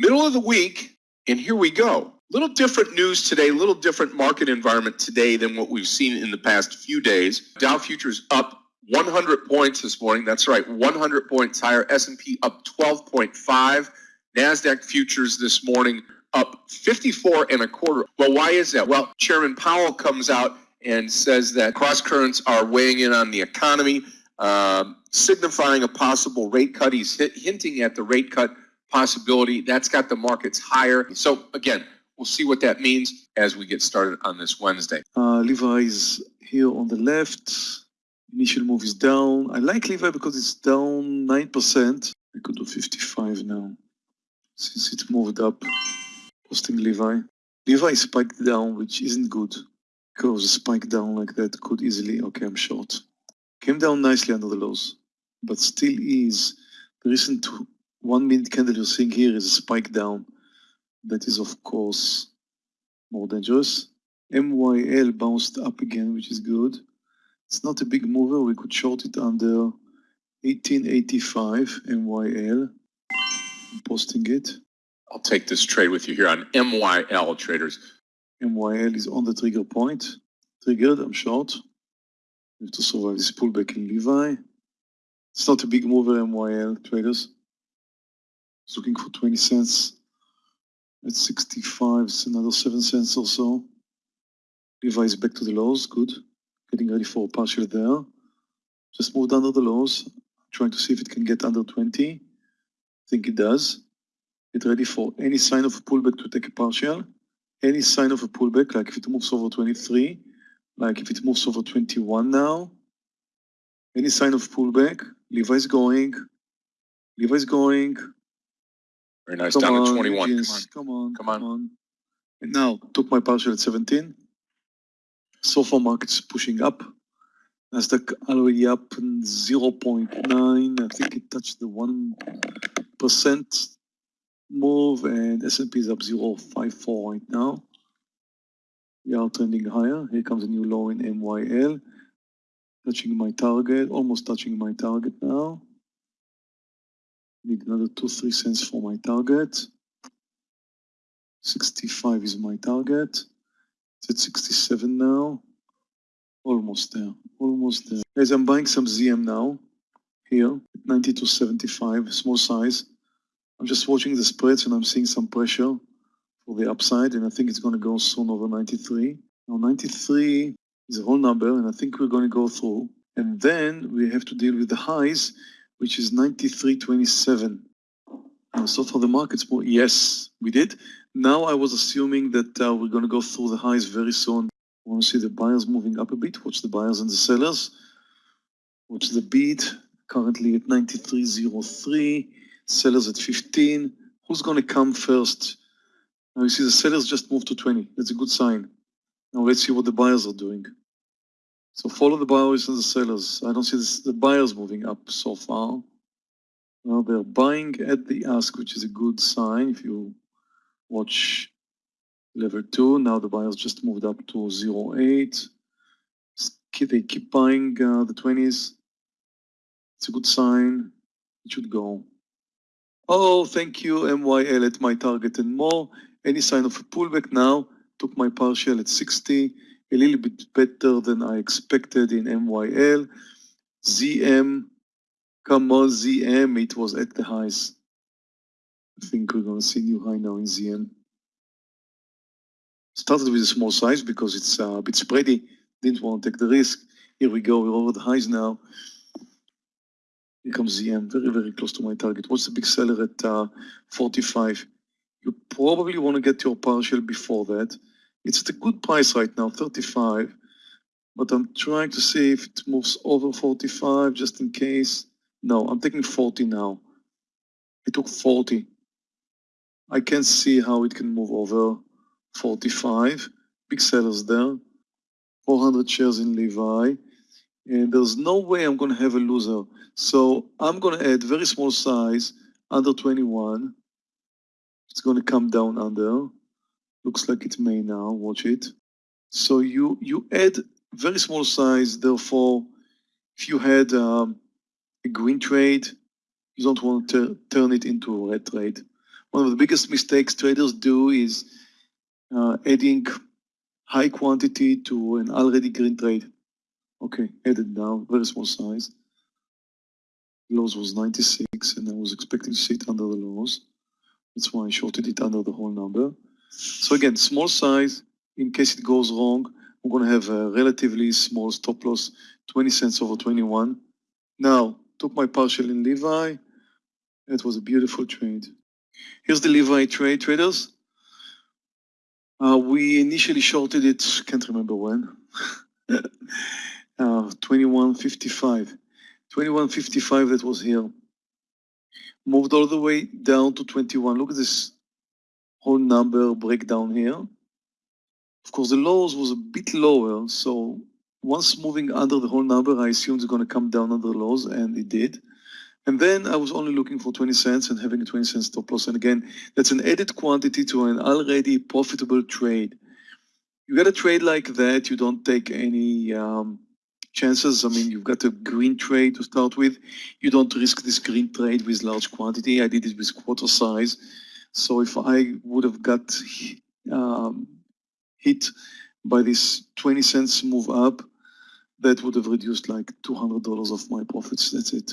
Middle of the week, and here we go. Little different news today, little different market environment today than what we've seen in the past few days. Dow futures up 100 points this morning. That's right, 100 points higher. S&P up 12.5. Nasdaq futures this morning up 54 and a quarter. Well, why is that? Well, Chairman Powell comes out and says that cross currents are weighing in on the economy, um, signifying a possible rate cut. He's hinting at the rate cut possibility. That's got the markets higher. So again, we'll see what that means as we get started on this Wednesday. Uh, Levi is here on the left. Initial move is down. I like Levi because it's down 9%. I could do 55 now since it moved up. Posting Levi. Levi spiked down, which isn't good because a spike down like that could easily, okay, I'm short. Came down nicely under the lows, but still is the recent one minute candle you're seeing here is a spike down. That is, of course, more dangerous. MYL bounced up again, which is good. It's not a big mover. We could short it under 1885 MYL. I'm posting it. I'll take this trade with you here on MYL traders. MYL is on the trigger point. Triggered, I'm short. We have to survive this pullback in Levi. It's not a big mover, MYL traders. Looking for 20 cents. At 65, it's another 7 cents or so. Levi is back to the lows, good. Getting ready for a partial there. Just moved under the lows. Trying to see if it can get under 20. I think it does. Get ready for any sign of a pullback to take a partial. Any sign of a pullback, like if it moves over 23, like if it moves over 21 now. Any sign of pullback, Levi's going. Levi's going. Very nice. Come Down on, to 21. Yes, come on. Come on. Come on. And now, took my partial at 17. So far, market's pushing up. Nasdaq already up 0.9. I think it touched the 1% move and S&P is up 0.54 right now. We are trending higher. Here comes a new low in MYL. Touching my target, almost touching my target now. Need another two, three cents for my target. 65 is my target. It's at 67 now. Almost there, almost there. Guys, I'm buying some ZM now. Here, 92.75, small size. I'm just watching the spreads and I'm seeing some pressure for the upside and I think it's going to go soon over 93. Now 93 is a whole number and I think we're going to go through. And then we have to deal with the highs which is 93.27. Uh, so for the markets, more, yes, we did. Now I was assuming that uh, we're going to go through the highs very soon. I want to see the buyers moving up a bit. Watch the buyers and the sellers. Watch the bid, currently at 93.03. Sellers at 15. Who's going to come first? Now you see the sellers just moved to 20. That's a good sign. Now let's see what the buyers are doing. So follow the buyers and the sellers. I don't see this, the buyers moving up so far. Well, they're buying at the ask, which is a good sign. If you watch level two, now the buyers just moved up to 08. They keep buying uh, the 20s. It's a good sign. It should go. Oh, thank you, MYL at my target and more. Any sign of a pullback now? Took my partial at 60 a little bit better than I expected in MYL. ZM, come on ZM, it was at the highs. I think we're gonna see new high now in ZM. Started with a small size because it's uh, a bit spready, didn't want to take the risk. Here we go, we're over the highs now. Here comes ZM, very, very close to my target. What's the big seller at uh, 45? You probably want to get your partial before that. It's at a good price right now, 35. But I'm trying to see if it moves over 45 just in case. No, I'm taking 40 now. It took 40. I can see how it can move over 45. Big sellers there. 400 shares in Levi. And there's no way I'm going to have a loser. So I'm going to add very small size, under 21. It's going to come down under. Looks like it may now, watch it. So you, you add very small size, therefore, if you had um, a green trade, you don't want to turn it into a red trade. one of the biggest mistakes traders do is uh, adding high quantity to an already green trade. Okay, added now, very small size. Lows was 96 and I was expecting to see it under the lows. That's why I shorted it under the whole number. So again, small size, in case it goes wrong, we're gonna have a relatively small stop loss, 20 cents over 21. Now, took my partial in Levi. It was a beautiful trade. Here's the Levi trade traders. Uh, we initially shorted it, can't remember when. uh, 21.55. 21.55 that was here. Moved all the way down to 21. Look at this whole number breakdown here. Of course, the lows was a bit lower, so once moving under the whole number, I assumed it's going to come down under the lows, and it did. And then I was only looking for 20 cents and having a 20 cent stop loss. And again, that's an added quantity to an already profitable trade. You got a trade like that, you don't take any um, chances. I mean, you've got a green trade to start with. You don't risk this green trade with large quantity. I did it with quarter size. So if I would have got um, hit by this 20 cents move up, that would have reduced like $200 of my profits. That's it.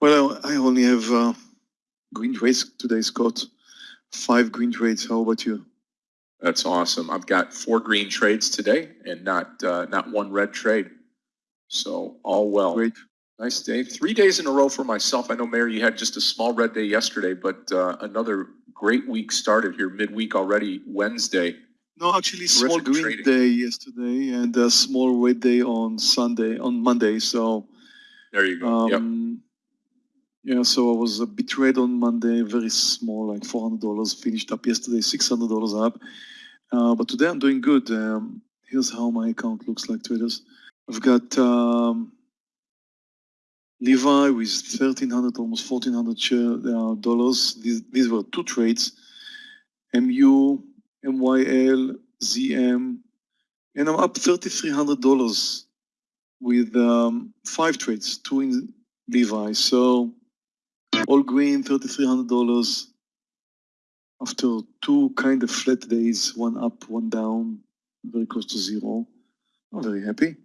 Well, I only have uh, green trades today, Scott. Five green trades. How about you? That's awesome. I've got four green trades today and not uh, not one red trade. So all well. Great. Nice day. Three days in a row for myself. I know, Meir, you had just a small red day yesterday, but uh, another great week started here midweek already, Wednesday. No, actually, small green trading. day yesterday and a small red day on Sunday, on Monday. So, There you go. yep. um, yeah, so I was a bit red on Monday, very small, like $400. Finished up yesterday, $600 up. Uh, but today I'm doing good. Um, here's how my account looks like, traders. I've got um, Levi with 1300 almost 1400 share, uh, dollars. These, these were two trades. MU, MYL, ZM, and I'm up $3,300 with um, five trades, two in Levi. So all green, $3,300 after two kind of flat days, one up, one down, very close to zero. I'm very happy.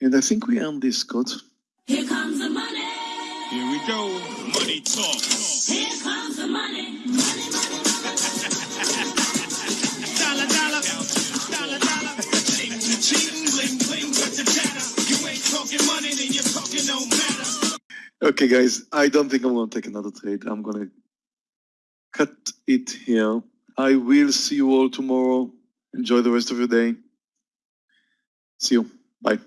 And I think we earned this, Scott. Here comes the money. Here we go. Money talk. Here comes the money. Money, money, Dollar, dollar. Dollar, dollar. Cheating, cheating, bling, bling, with the chatter. You ain't talking money, then your talking don't matter. Okay, guys, I don't think I'm going to take another trade. I'm going to cut it here. I will see you all tomorrow. Enjoy the rest of your day. See you. Bye.